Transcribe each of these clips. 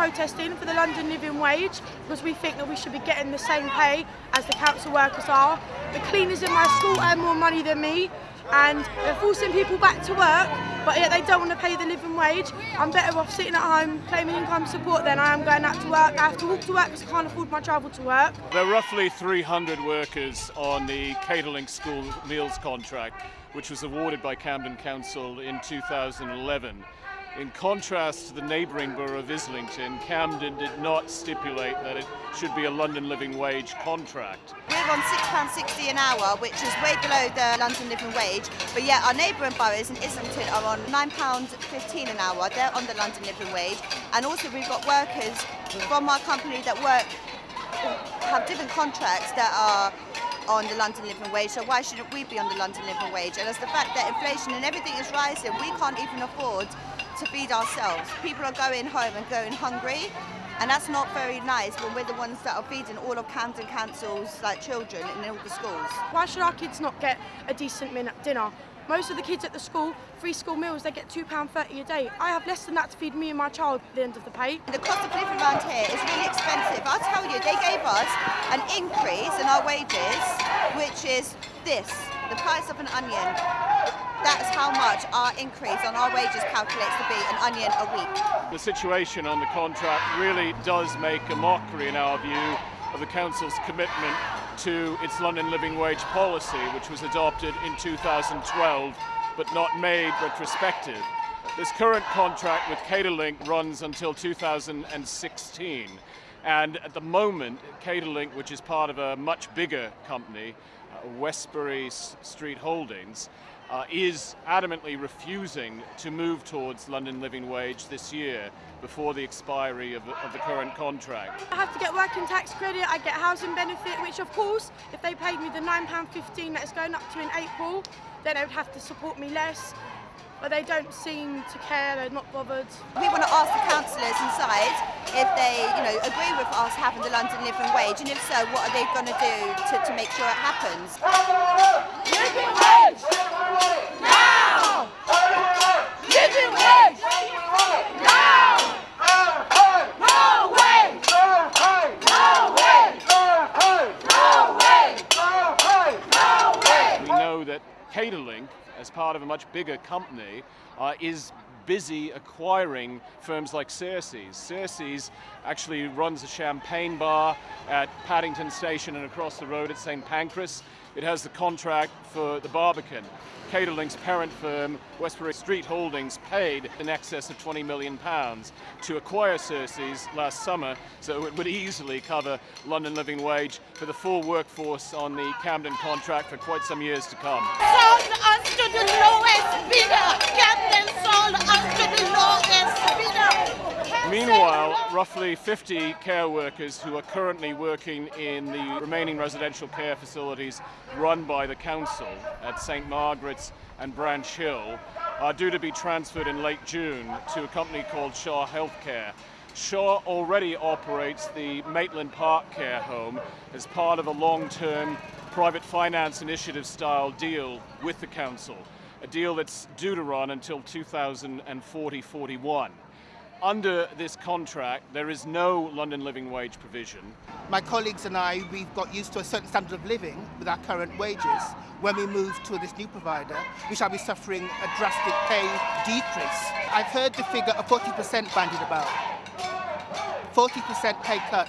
protesting for the London living wage because we think that we should be getting the same pay as the council workers are. The cleaners in my school earn more money than me and they're forcing people back to work but yet they don't want to pay the living wage. I'm better off sitting at home claiming income support than I am going out to work. I have to walk to work because I can't afford my travel to work. There are roughly 300 workers on the Caterlink school meals contract which was awarded by Camden Council in 2011. In contrast to the neighbouring borough of Islington, Camden did not stipulate that it should be a London living wage contract. We're on £6.60 an hour, which is way below the London living wage, but yet our neighbouring boroughs in Islington are on £9.15 an hour. They're on the London living wage. And also we've got workers from our company that work, have different contracts that are on the London living wage, so why shouldn't we be on the London living wage? And as the fact that inflation and everything is rising, we can't even afford to feed ourselves. People are going home and going hungry, and that's not very nice when we're the ones that are feeding all of Camden Council's like children in all the schools. Why should our kids not get a decent dinner? Most of the kids at the school, free school meals, they get £2.30 a day. I have less than that to feed me and my child at the end of the pay. The cost of living around here is really expensive. I'll tell you, they gave us an increase in our wages, which is this, the price of an onion. That's how much our increase on our wages calculates to be an onion a week. The situation on the contract really does make a mockery, in our view, of the Council's commitment to its London living wage policy, which was adopted in 2012 but not made retrospective. This current contract with Caterlink runs until 2016. And at the moment, Caterlink, which is part of a much bigger company, uh, Westbury Street Holdings, uh, is adamantly refusing to move towards London living wage this year before the expiry of, of, the current contract. I have to get working tax credit, I get housing benefit, which of course, if they paid me the £9.15 that is going up to in April, then they would have to support me less. But they don't seem to care, they're not bothered. We want to ask the councillors inside if they, you know, agree with us having the London living wage, and if so, what are they going to do to, to make sure it happens? Living wage! Now! Living wage! Now! No way! No way! No way! No way! We know that Caterlink, as part of a much bigger company, uh, is busy acquiring firms like Searcys. Searcys actually runs a champagne bar at Paddington Station and across the road at St Pancras. It has the contract for the Barbican. Caterlink's parent firm, Westbury Street Holdings, paid in excess of 20 million pounds to acquire Searcys last summer, so it would easily cover London living wage for the full workforce on the Camden contract for quite some years to come. Sold the lowest bidder! Camden sold us to the lowest bidder! Meanwhile, roughly 50 care workers who are currently working in the remaining residential care facilities run by the council at St Margaret's and Branch Hill are due to be transferred in late June to a company called Shaw Healthcare. Shaw already operates the Maitland Park Care Home as part of a long-term private finance initiative style deal with the council, a deal that's due to run until 2040-41 under this contract, there is no London living wage provision. My colleagues and I, we've got used to a certain standard of living with our current wages. When we move to this new provider, we shall be suffering a drastic pay decrease. I've heard the figure of 40% bandied about. 40% pay cut.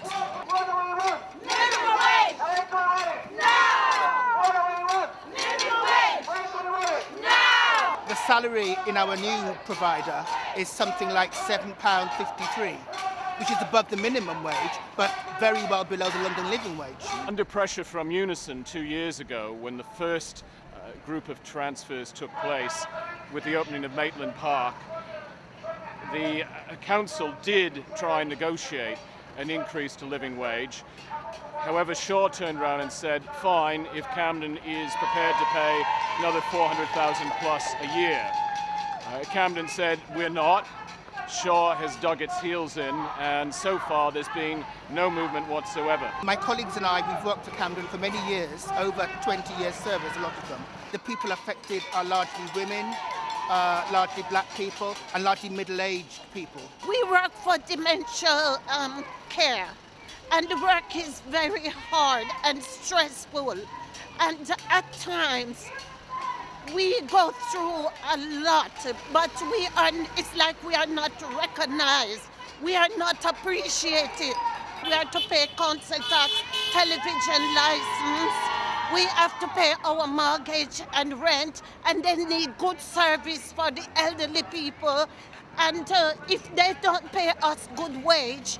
Salary in our new provider is something like £7.53 which is above the minimum wage, but very well below the London living wage. Under pressure from Unison two years ago, when the first uh, group of transfers took place with the opening of Maitland Park, the uh, council did try and negotiate an increase to living wage. However, Shaw turned around and said, fine, if Camden is prepared to pay another 400,000 plus a year. Uh, Camden said, we're not. Shaw has dug its heels in, and so far there's been no movement whatsoever. My colleagues and I, we've worked for Camden for many years, over 20 years service, a lot of them. The people affected are largely women, uh, largely black people and largely middle-aged people. We work for dementia um, care, and the work is very hard and stressful. And at times, we go through a lot, but we are, it's like we are not recognized. We are not appreciated. We have to pay council tax, television license. We have to pay our mortgage and rent, and they need good service for the elderly people. And uh, if they don't pay us good wage,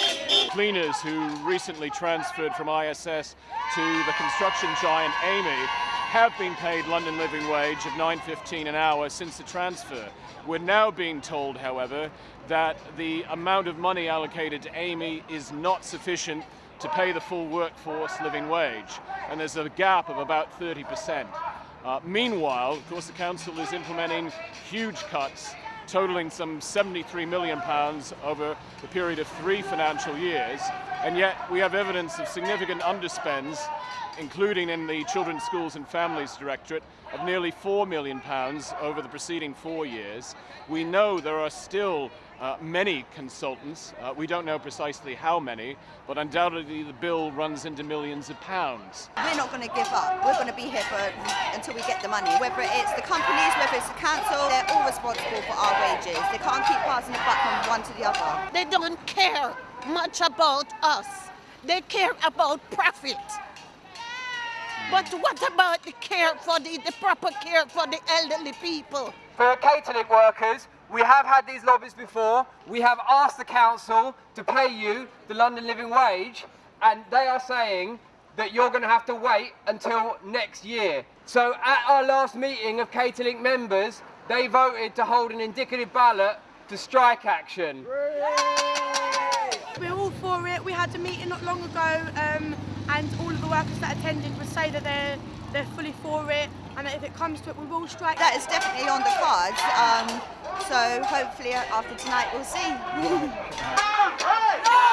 Cleaners who recently transferred from ISS to the construction giant Amey have been paid London living wage of 9.15 an hour since the transfer. We're now being told, however, that the amount of money allocated to Amey is not sufficient to pay the full workforce living wage, and there's a gap of about 30%. Uh, meanwhile, of course, the council is implementing huge cuts totaling some 73 million pounds over the period of three financial years, and yet we have evidence of significant underspends, including in the Children's Schools and Families Directorate, of nearly 4 million pounds over the preceding four years. We know there are still uh, many consultants. Uh, we don't know precisely how many, but undoubtedly the bill runs into millions of pounds. We're not going to give up. We're going to be here for, until we get the money. Whether it's the companies, whether it's the council, they're all responsible for our wages. They can't keep passing the buck from one to the other. They don't care much about us. They care about profit. But what about the care for the, the proper care for the elderly people? For catering workers, we have had these lobbies before. We have asked the council to pay you the London living wage, and they are saying that you're going to have to wait until next year. So at our last meeting of Caterlink members, they voted to hold an indicative ballot to strike action. We're all for it. We had a meeting not long ago, um, and all of the workers that attended would say that they're they're fully for it and if it comes to it we will strike. That is definitely on the cards um, so hopefully after tonight we'll see.